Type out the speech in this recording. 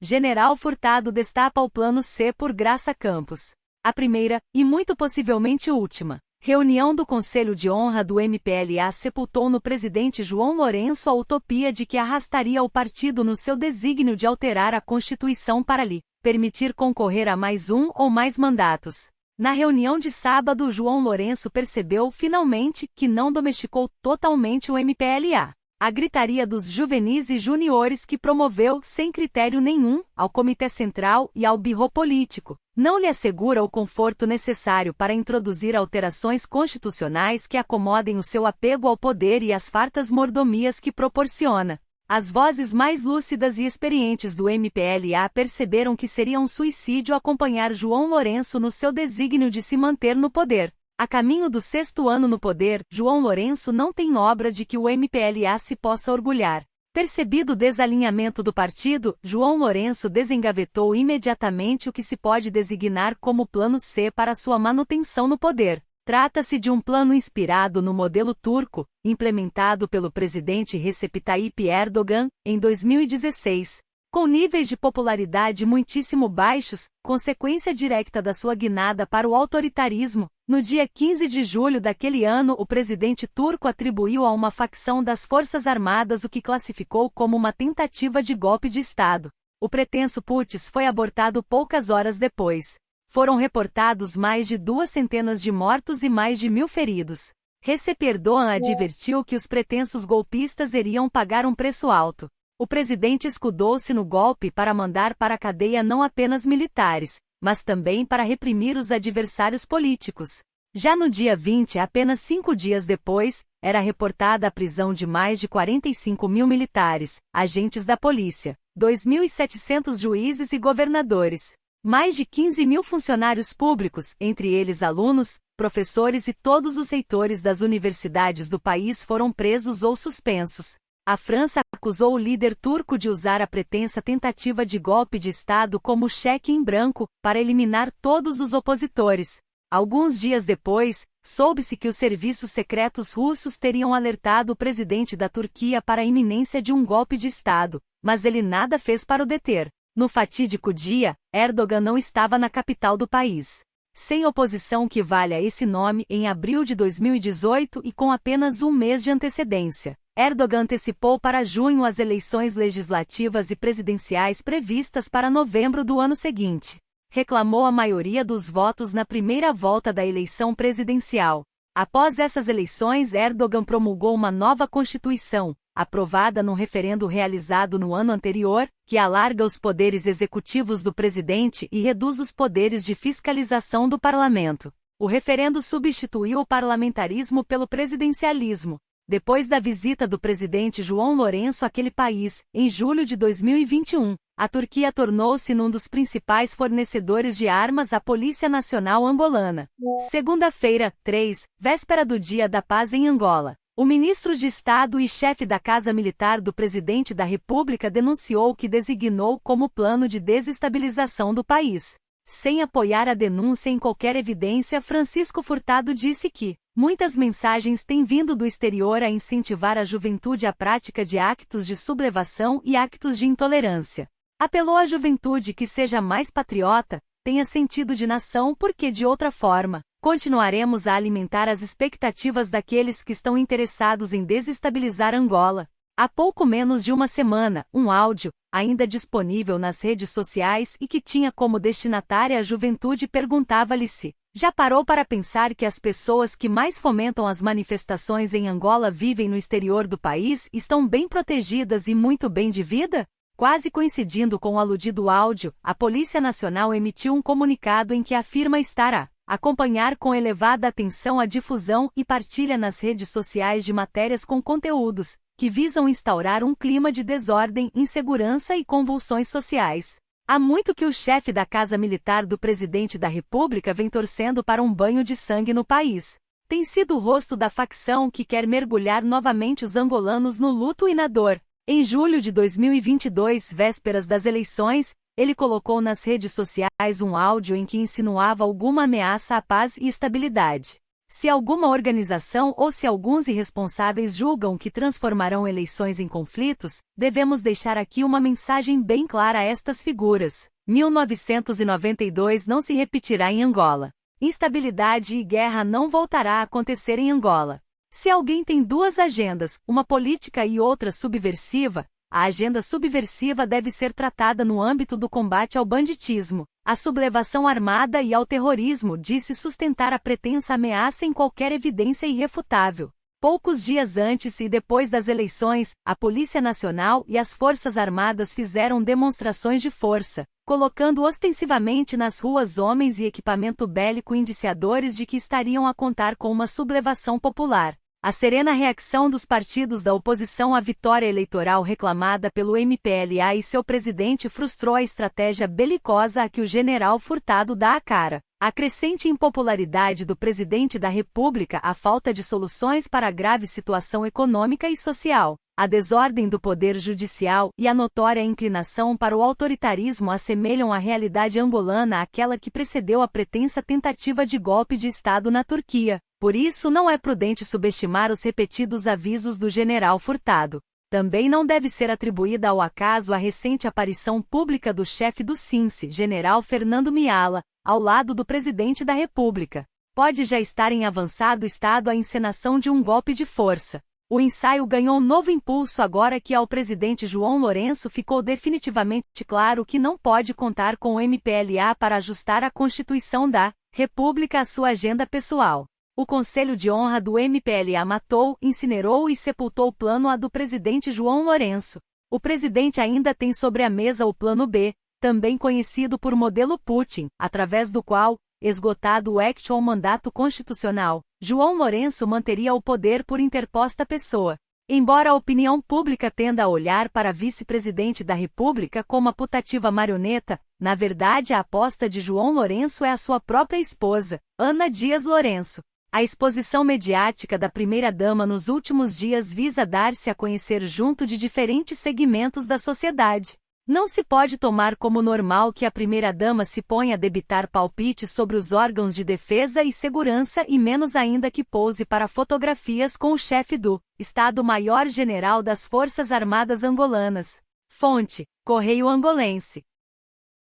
General Furtado destapa o Plano C por Graça Campos. A primeira, e muito possivelmente última, reunião do Conselho de Honra do MPLA sepultou no presidente João Lourenço a utopia de que arrastaria o partido no seu desígnio de alterar a Constituição para lhe permitir concorrer a mais um ou mais mandatos. Na reunião de sábado, João Lourenço percebeu, finalmente, que não domesticou totalmente o MPLA a gritaria dos juvenis e juniores que promoveu, sem critério nenhum, ao Comitê Central e ao birro político, não lhe assegura o conforto necessário para introduzir alterações constitucionais que acomodem o seu apego ao poder e as fartas mordomias que proporciona. As vozes mais lúcidas e experientes do MPLA perceberam que seria um suicídio acompanhar João Lourenço no seu desígnio de se manter no poder. A caminho do sexto ano no poder, João Lourenço não tem obra de que o MPLA se possa orgulhar. Percebido o desalinhamento do partido, João Lourenço desengavetou imediatamente o que se pode designar como Plano C para sua manutenção no poder. Trata-se de um plano inspirado no modelo turco, implementado pelo presidente Recep Tayyip Erdogan, em 2016, com níveis de popularidade muitíssimo baixos, consequência direta da sua guinada para o autoritarismo, no dia 15 de julho daquele ano o presidente turco atribuiu a uma facção das Forças Armadas o que classificou como uma tentativa de golpe de Estado. O pretenso putsch foi abortado poucas horas depois. Foram reportados mais de duas centenas de mortos e mais de mil feridos. Recep Erdogan advertiu que os pretensos golpistas iriam pagar um preço alto. O presidente escudou-se no golpe para mandar para a cadeia não apenas militares, mas também para reprimir os adversários políticos. Já no dia 20, apenas cinco dias depois, era reportada a prisão de mais de 45 mil militares, agentes da polícia, 2.700 juízes e governadores, mais de 15 mil funcionários públicos, entre eles alunos, professores e todos os reitores das universidades do país foram presos ou suspensos. A França acusou o líder turco de usar a pretensa tentativa de golpe de Estado como cheque em branco para eliminar todos os opositores. Alguns dias depois, soube-se que os serviços secretos russos teriam alertado o presidente da Turquia para a iminência de um golpe de Estado, mas ele nada fez para o deter. No fatídico dia, Erdogan não estava na capital do país. Sem oposição que valha esse nome em abril de 2018 e com apenas um mês de antecedência. Erdogan antecipou para junho as eleições legislativas e presidenciais previstas para novembro do ano seguinte. Reclamou a maioria dos votos na primeira volta da eleição presidencial. Após essas eleições, Erdogan promulgou uma nova Constituição, aprovada num referendo realizado no ano anterior, que alarga os poderes executivos do presidente e reduz os poderes de fiscalização do parlamento. O referendo substituiu o parlamentarismo pelo presidencialismo, depois da visita do presidente João Lourenço àquele país, em julho de 2021, a Turquia tornou-se num dos principais fornecedores de armas à Polícia Nacional Angolana. Segunda-feira, 3, véspera do Dia da Paz em Angola. O ministro de Estado e chefe da Casa Militar do presidente da República denunciou que designou como plano de desestabilização do país. Sem apoiar a denúncia em qualquer evidência, Francisco Furtado disse que muitas mensagens têm vindo do exterior a incentivar a juventude à prática de actos de sublevação e actos de intolerância. Apelou à juventude que seja mais patriota, tenha sentido de nação porque, de outra forma, continuaremos a alimentar as expectativas daqueles que estão interessados em desestabilizar Angola. Há pouco menos de uma semana, um áudio, ainda disponível nas redes sociais e que tinha como destinatária a juventude perguntava-lhe se já parou para pensar que as pessoas que mais fomentam as manifestações em Angola vivem no exterior do país estão bem protegidas e muito bem de vida? Quase coincidindo com o aludido áudio, a Polícia Nacional emitiu um comunicado em que afirma estar a acompanhar com elevada atenção a difusão e partilha nas redes sociais de matérias com conteúdos que visam instaurar um clima de desordem, insegurança e convulsões sociais. Há muito que o chefe da Casa Militar do presidente da República vem torcendo para um banho de sangue no país. Tem sido o rosto da facção que quer mergulhar novamente os angolanos no luto e na dor. Em julho de 2022, vésperas das eleições, ele colocou nas redes sociais um áudio em que insinuava alguma ameaça à paz e estabilidade. Se alguma organização ou se alguns irresponsáveis julgam que transformarão eleições em conflitos, devemos deixar aqui uma mensagem bem clara a estas figuras. 1992 não se repetirá em Angola. Instabilidade e guerra não voltará a acontecer em Angola. Se alguém tem duas agendas, uma política e outra subversiva, a agenda subversiva deve ser tratada no âmbito do combate ao banditismo, à sublevação armada e ao terrorismo, disse sustentar a pretensa ameaça em qualquer evidência irrefutável. Poucos dias antes e depois das eleições, a Polícia Nacional e as Forças Armadas fizeram demonstrações de força, colocando ostensivamente nas ruas homens e equipamento bélico indiciadores de que estariam a contar com uma sublevação popular. A serena reação dos partidos da oposição à vitória eleitoral reclamada pelo MPLA e seu presidente frustrou a estratégia belicosa a que o general Furtado dá a cara. A crescente impopularidade do presidente da República, a falta de soluções para a grave situação econômica e social, a desordem do poder judicial e a notória inclinação para o autoritarismo assemelham a realidade angolana àquela que precedeu a pretensa tentativa de golpe de Estado na Turquia. Por isso não é prudente subestimar os repetidos avisos do general Furtado. Também não deve ser atribuída ao acaso a recente aparição pública do chefe do SINCE, general Fernando Miala, ao lado do presidente da República. Pode já estar em avançado estado a encenação de um golpe de força. O ensaio ganhou novo impulso agora que ao presidente João Lourenço ficou definitivamente claro que não pode contar com o MPLA para ajustar a Constituição da República à sua agenda pessoal. O Conselho de Honra do MPLA matou, incinerou e sepultou o plano A do presidente João Lourenço. O presidente ainda tem sobre a mesa o plano B, também conhecido por modelo Putin, através do qual, esgotado o actual mandato constitucional, João Lourenço manteria o poder por interposta pessoa. Embora a opinião pública tenda a olhar para vice-presidente da República como a putativa marioneta, na verdade a aposta de João Lourenço é a sua própria esposa, Ana Dias Lourenço. A exposição mediática da primeira-dama nos últimos dias visa dar-se a conhecer junto de diferentes segmentos da sociedade. Não se pode tomar como normal que a primeira-dama se ponha a debitar palpites sobre os órgãos de defesa e segurança e menos ainda que pouse para fotografias com o chefe do Estado-Maior General das Forças Armadas Angolanas. Fonte: Correio Angolense.